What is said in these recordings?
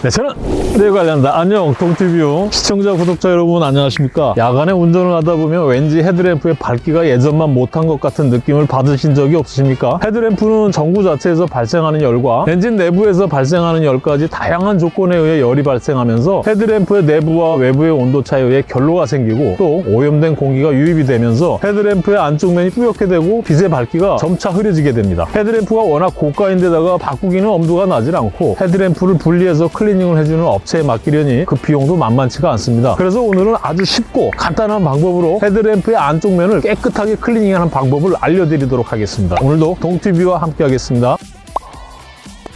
네, 저는 네 관련다. 안녕, 동티뷰 시청자, 구독자 여러분 안녕하십니까? 야간에 운전을 하다 보면 왠지 헤드램프의 밝기가 예전만 못한 것 같은 느낌을 받으신 적이 없으십니까? 헤드램프는 전구 자체에서 발생하는 열과 엔진 내부에서 발생하는 열까지 다양한 조건에 의해 열이 발생하면서 헤드램프의 내부와 외부의 온도 차이에 의해 결로가 생기고 또 오염된 공기가 유입이 되면서 헤드램프의 안쪽 면이 뿌옇게 되고 빛의 밝기가 점차 흐려지게 됩니다. 헤드램프가 워낙 고가인데다가 바꾸기는 엄두가 나질 않고 헤드램프를 분리해서 클리닝을 해주는 업체에 맡기려니 그 비용도 만만치가 않습니다. 그래서 오늘은 아주 쉽고 간단한 방법으로 헤드램프의 안쪽 면을 깨끗하게 클리닝하는 방법을 알려드리도록 하겠습니다. 오늘도 동티뷰와 함께 하겠습니다.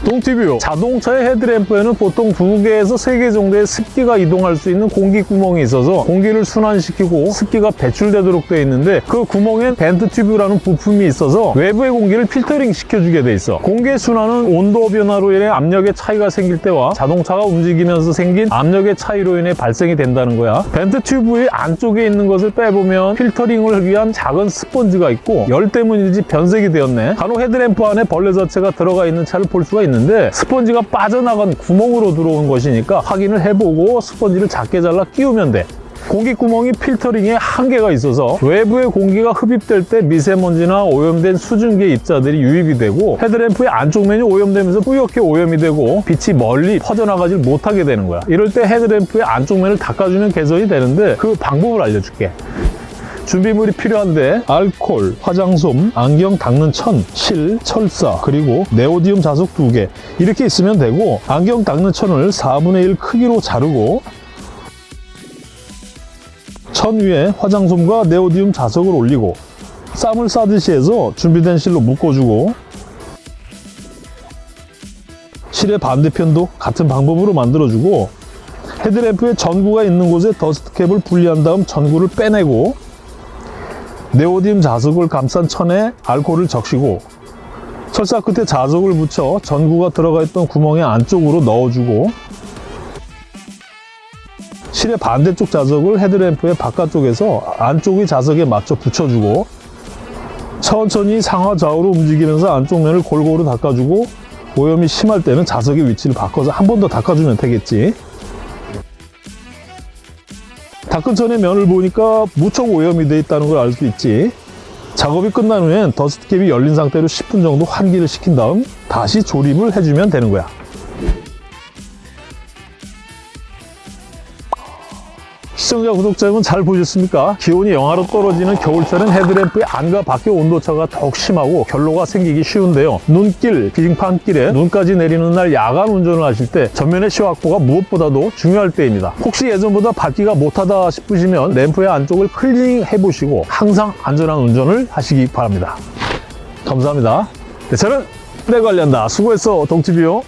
동티뷰 자동차의 헤드램프에는 보통 두 개에서 세개 정도의 습기가 이동할 수 있는 공기 구멍이 있어서 공기를 순환시키고 습기가 배출되도록 되어 있는데 그 구멍엔 vent tube라는 부품이 있어서 외부의 공기를 필터링 시켜주게 돼 있어. 공기의 순환은 온도 변화로 인해 압력의 차이가 생길 때와 자동차가 움직이면서 생긴 압력의 차이로 인해 발생이 된다는 거야. vent tube의 안쪽에 있는 것을 빼보면 필터링을 위한 작은 스펀지가 있고 열 때문인지 변색이 되었네. 간혹 헤드램프 안에 벌레 자체가 들어가 있는 차를 볼 수가 있는데 스펀지가 빠져나간 구멍으로 들어온 것이니까 확인을 해보고 스펀지를 작게 잘라 끼우면 돼. 공기 구멍이 필터링에 한계가 있어서 외부의 공기가 흡입될 때 미세먼지나 오염된 수증기의 입자들이 유입이 되고 헤드램프의 안쪽 면이 오염되면서 뿌옇게 오염이 되고 빛이 멀리 퍼져나가질 못하게 되는 거야. 이럴 때 헤드램프의 안쪽 면을 닦아주면 개선이 되는데 그 방법을 알려줄게 준비물이 필요한데 알콜, 화장솜, 안경 닦는 천, 실, 철사, 그리고 네오디움 자석 두 개. 이렇게 있으면 되고 안경 닦는 천을 4분의 1 크기로 자르고 천 위에 화장솜과 네오디움 자석을 올리고 쌈을 싸듯이 해서 준비된 실로 묶어주고 실의 반대편도 같은 방법으로 만들어주고 헤드램프에 전구가 있는 곳에 더스트캡을 분리한 다음 전구를 빼내고 네오디움 자석을 감싼 천에 알코올을 적시고 철사 끝에 자석을 붙여 전구가 들어가 있던 구멍의 안쪽으로 넣어주고 실의 반대쪽 자석을 헤드램프의 바깥쪽에서 안쪽의 자석에 맞춰 붙여주고 천천히 상하 좌우로 움직이면서 안쪽 면을 골고루 닦아주고 오염이 심할 때는 자석의 위치를 바꿔서 한 번 더 닦아주면 되겠지 닦은 천의 면을 보니까 무척 오염이 돼 있다는 걸 알 수 있지. 작업이 끝난 후엔 더스트캡이 열린 상태로 10분 정도 환기를 시킨 다음 다시 조립을 해주면 되는 거야 시청자, 구독자 여러분 잘 보셨습니까? 기온이 영하로 떨어지는 겨울철은 헤드램프의 안과 밖의 온도차가 더욱 심하고 결로가 생기기 쉬운데요. 눈길, 빙판길에 눈까지 내리는 날 야간 운전을 하실 때 전면의 시야 확보가 무엇보다도 중요할 때입니다. 혹시 예전보다 밝기가 못하다 싶으시면 램프의 안쪽을 클리닝 해보시고 항상 안전한 운전을 하시기 바랍니다. 감사합니다. 네, 저는 내 관련다. 수고했어, 동티뷰.